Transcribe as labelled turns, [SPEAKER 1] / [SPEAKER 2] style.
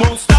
[SPEAKER 1] won't stop.